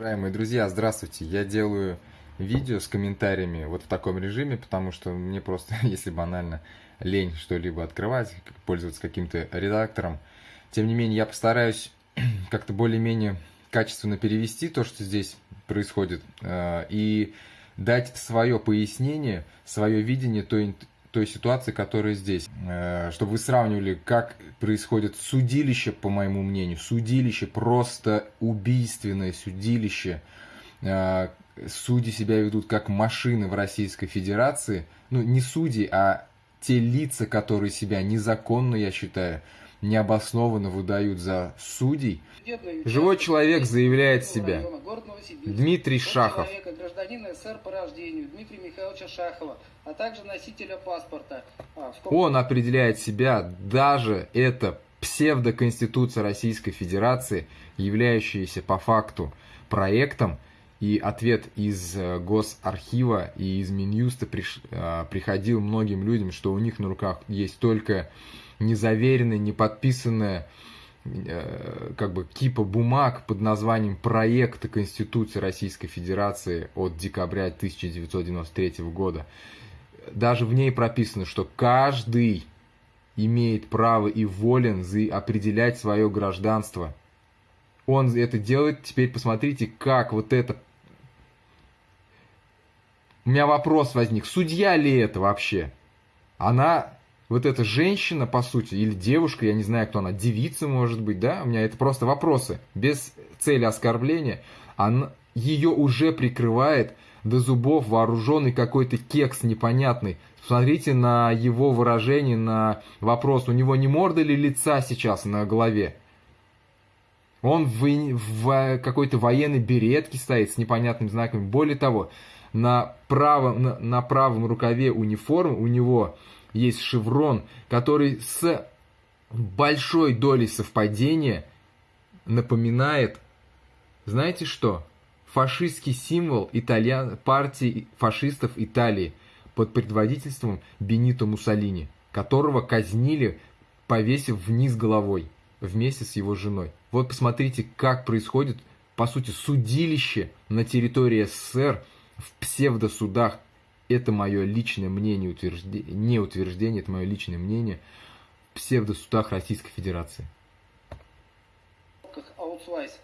Уважаемые друзья, здравствуйте! Я делаю видео с комментариями вот в таком режиме, потому что мне просто, если банально, лень что-либо открывать, пользоваться каким-то редактором. Тем не менее, я постараюсь как-то более-менее качественно перевести то, что здесь происходит, э, и дать свое пояснение, свое видение той, той ситуации, которая здесь. Э, чтобы вы сравнивали, как происходит судилище, по моему мнению. Судилище, просто убийственное судилище. Э, судьи себя ведут как машины в Российской Федерации. Ну, не судьи, а те лица, которые себя незаконно, я считаю, необоснованно выдают за судей. Живой человек заявляет себя. Дмитрий Шахов. а. А, Он определяет себя, даже это псевдоконституция Российской Федерации, являющаяся по факту проектом, и ответ из э, Госархива и из Минюста приш, э, приходил многим людям, что у них на руках есть только незаверенная, не подписанная э, как бы кипа бумаг под названием проекта Конституции Российской Федерации от декабря 1993 года. Даже в ней прописано, что каждый имеет право и волен определять свое гражданство. Он это делает. Теперь посмотрите, как вот это... У меня вопрос возник. Судья ли это вообще? Она вот эта женщина, по сути, или девушка, я не знаю, кто она, девица, может быть, да, у меня это просто вопросы, без цели оскорбления, она, ее уже прикрывает до зубов вооруженный какой-то кекс непонятный. Смотрите на его выражение, на вопрос, у него не морда ли лица сейчас на голове? Он в, в какой-то военной беретке стоит с непонятными знаками. Более того, на правом, на, на правом рукаве униформы у него есть шеврон, который с большой долей совпадения напоминает, знаете что? Фашистский символ итальян... партии фашистов Италии под предводительством Бенито Муссолини, которого казнили, повесив вниз головой вместе с его женой. Вот посмотрите, как происходит, по сути, судилище на территории СССР в псевдосудах это мое личное мнение, утверждение, не утверждение, это мое личное мнение в псевдосудах Российской Федерации. Аутсвайс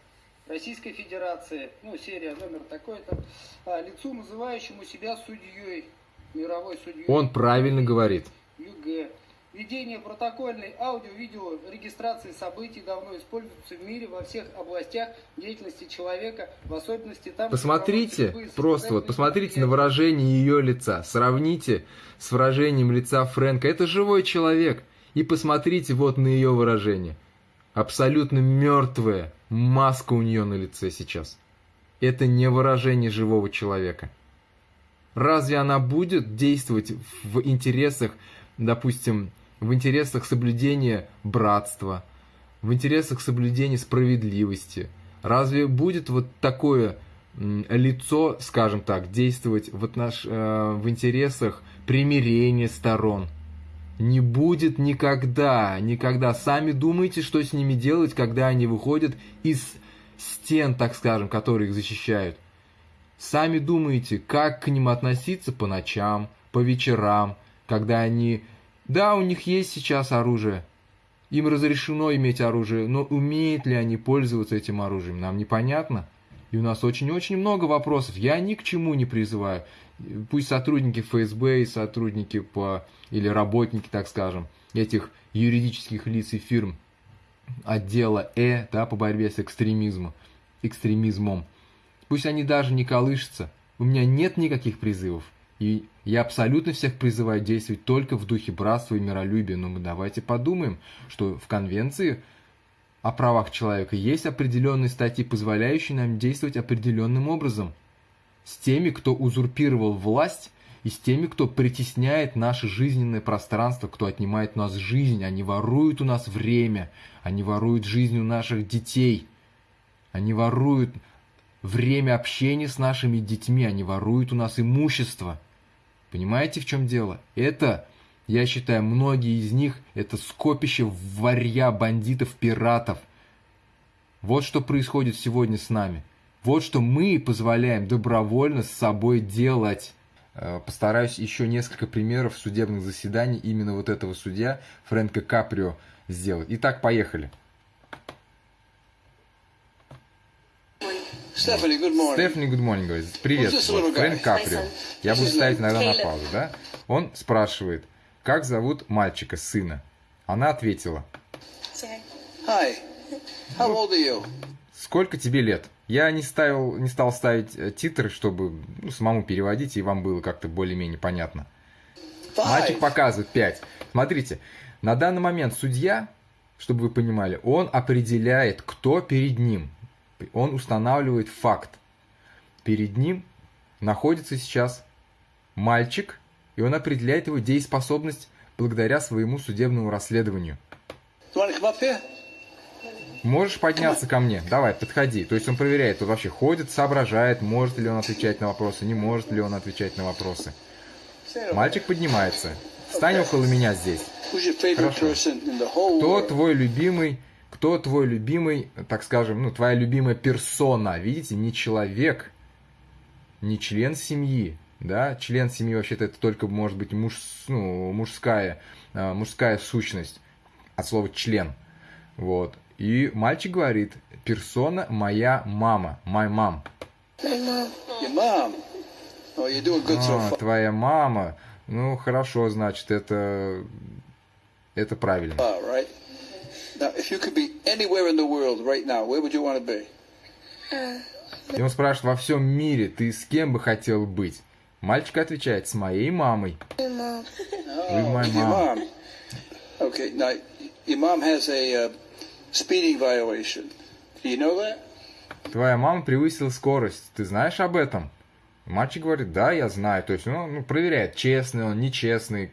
Российской Федерации, ну, серия номер такой-то, а, лицу, называющему себя судьей, мировой судьей. Он правильно говорит. ЮГ Ведение протокольной аудио-видео регистрации событий давно используется в мире во всех областях деятельности человека, в особенности там... Посмотрите, просто вот, посмотрите на выражение ее лица, сравните с выражением лица Фрэнка. Это живой человек. И посмотрите вот на ее выражение. Абсолютно мертвая маска у нее на лице сейчас. Это не выражение живого человека. Разве она будет действовать в интересах, допустим, в интересах соблюдения братства, в интересах соблюдения справедливости. Разве будет вот такое лицо, скажем так, действовать в, отнош... Э, в интересах примирения сторон? Не будет никогда, никогда. Сами думайте, что с ними делать, когда они выходят из стен, так скажем, которые их защищают. Сами думайте, как к ним относиться по ночам, по вечерам, когда они да, у них есть сейчас оружие. Им разрешено иметь оружие, но умеют ли они пользоваться этим оружием, нам непонятно. И у нас очень-очень много вопросов. Я ни к чему не призываю. Пусть сотрудники ФСБ и сотрудники по, или работники, так скажем, этих юридических лиц и фирм отдела Э да, по борьбе с экстремизмом, экстремизмом. Пусть они даже не колышутся. У меня нет никаких призывов. И я абсолютно всех призываю действовать только в духе братства и миролюбия. Но мы давайте подумаем, что в Конвенции о правах человека есть определенные статьи, позволяющие нам действовать определенным образом. С теми, кто узурпировал власть, и с теми, кто притесняет наше жизненное пространство, кто отнимает у нас жизнь, они воруют у нас время, они воруют жизнь у наших детей, они воруют время общения с нашими детьми, они воруют у нас имущество. Понимаете, в чем дело? Это, я считаю, многие из них, это скопище варья бандитов, пиратов. Вот что происходит сегодня с нами. Вот что мы позволяем добровольно с собой делать. Э, постараюсь еще несколько примеров судебных заседаний именно вот этого судья Фрэнка Каприо сделать. Итак, поехали. Stephanie, good morning. Стефани, good morning, говорит. Привет, Вот. Фрэнк Каприо. Я буду ставить иногда на паузу, да? Он спрашивает, как зовут мальчика, сына? Она ответила. Hi. How old are you? сколько тебе лет? Я не, ставил, не стал ставить э, титры, чтобы ну, самому переводить, и вам было как-то более-менее понятно. Мальчик Five. показывает 5. Смотрите, на данный момент судья, чтобы вы понимали, он определяет, кто перед ним. Он устанавливает факт. Перед ним находится сейчас мальчик, и он определяет его дееспособность благодаря своему судебному расследованию. Можешь подняться ко мне? Давай, подходи. То есть он проверяет, он вообще ходит, соображает, может ли он отвечать на вопросы, не может ли он отвечать на вопросы. Мальчик поднимается. Стань около меня здесь. Хорошо. Кто твой любимый, кто твой любимый, так скажем, ну, твоя любимая персона, видите, не человек, не член семьи, да, член семьи вообще-то это только может быть муж, ну, мужская, а, мужская сущность, от слова член, вот. И мальчик говорит, персона моя мама, my mom. My. Oh, А, твоя мама, ну, хорошо, значит, это, это правильно. If you could be anywhere in the world right now, where would you want to be? И он спрашивает, во всем мире ты с кем бы хотел быть? Мальчик отвечает, с моей мамой. My mom. Oh. Okay, now, your mom has a uh, speeding violation. Do you know that? Твоя мама превысила скорость. Ты знаешь об этом? Мальчик говорит, да, я знаю. То есть он ну, проверяет, честный он, нечестный.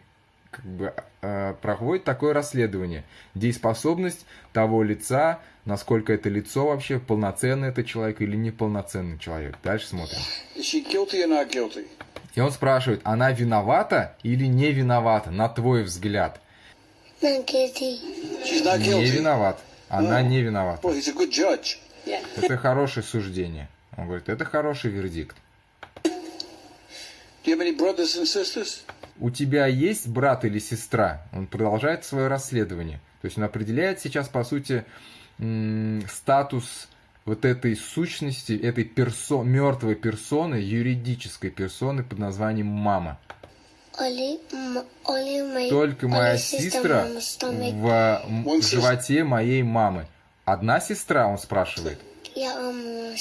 Как бы э, проводит такое расследование. Дееспособность того лица, насколько это лицо вообще, полноценный это человек или неполноценный человек. Дальше смотрим. Is she guilty or not guilty? И он спрашивает, она виновата или не виновата, на твой взгляд? Not guilty. She's not Не виноват. Она Oh. не виновата. Boy, he's a good judge. Yeah. Это хорошее суждение. Он говорит, это хороший вердикт. Do you have any brothers and sisters? У тебя есть брат или сестра? Он продолжает свое расследование. То есть он определяет сейчас, по сути, статус вот этой сущности, этой персо мертвой персоны, юридической персоны под названием мама. Only, m- only my. Только моя сестра в животе моей мамы. Одна сестра, он спрашивает. Yeah.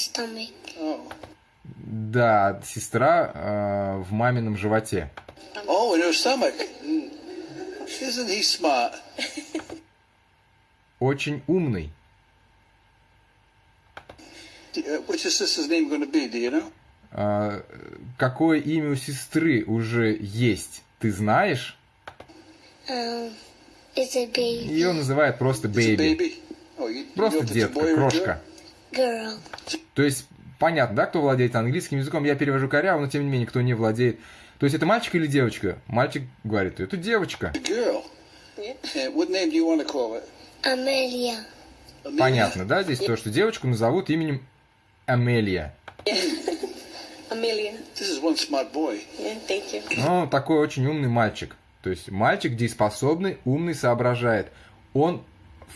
Да, сестра э, в мамином животе. Oh, in her stomach. Isn't he smart? Очень умный. Uh, What's your sister's name going to be? Do you know? А, какое имя у сестры уже есть, ты знаешь? Um, it's a baby Ее называют просто It's a бэйби. baby. Oh, you, you know Просто it's a детка, крошка. girl. То есть, понятно, да, кто владеет английским языком? Я перевожу коряво, но тем не менее, кто не владеет. То есть, это мальчик или девочка? Мальчик говорит, это девочка. Amelia? Понятно, да, здесь то, что девочку назовут именем Амелия. You. Ну, такой очень умный мальчик. То есть мальчик дееспособный, умный, соображает. Он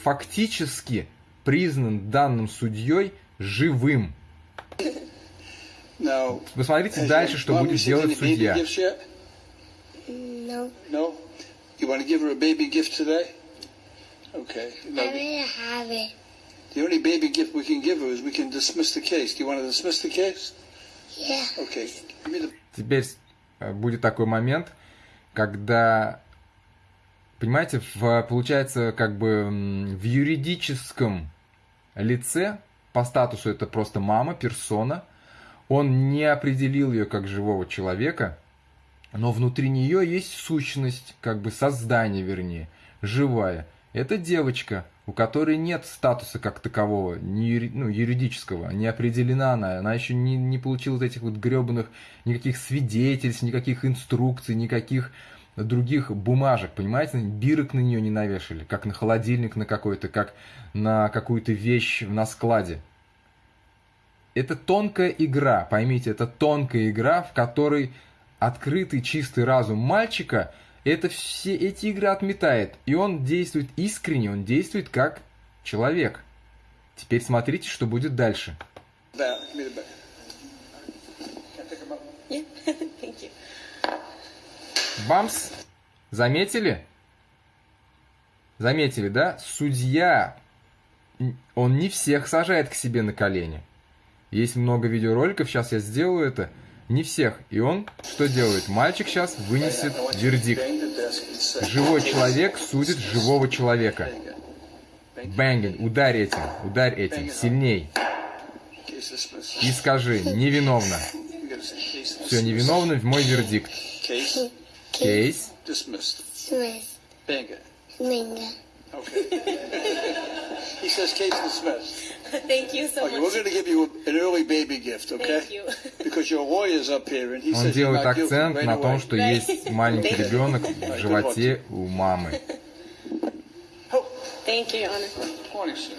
фактически признан данным судьей живым. Now, Посмотрите has дальше, что будет делать судья. gifts yet? No, No. You want to give her a baby gift today? Okay. I Now, already have it. the only baby gift we can give her is we can dismiss the case. Do you want to dismiss the case? Yeah. Okay. Give me the. Теперь э, будет такой момент, когда, понимаете, в, получается, как бы в юридическом лице, по статусу это просто мама, персона, он не определил ее как живого человека, но внутри нее есть сущность, как бы создание, вернее, живая. Это девочка, у которой нет статуса как такового, не юри- ну, юридического, не определена она, она еще не, не получила вот этих вот гребаных никаких свидетельств, никаких инструкций, никаких других бумажек, понимаете, бирок на нее не навешали, как на холодильник на какой-то, как на какую-то вещь на складе. Это тонкая игра, поймите, это тонкая игра, в которой открытый чистый разум мальчика это все эти игры отметает, и он действует искренне, он действует как человек. Теперь смотрите, что будет дальше. You. Бамс! Заметили? Заметили, да? Судья, он не всех сажает к себе на колени. Есть много видеороликов, сейчас я сделаю это. Не всех. И он что делает? Мальчик сейчас вынесет вердикт. Живой человек судит живого человека. Бенгин, ударь этим, ударь этим, сильней. И скажи, невиновно. Все, невиновно в мой вердикт. Case Кейс. dismissed. Okay. he says case dismissed. Thank you so Okay, we're going to give you an early baby gift, okay? Thank you. Because your lawyer's up here and he Он says you're делает акцент на том, что есть маленький ребенок в животе у мамы. Thank you, Your Honor. Morning, sir.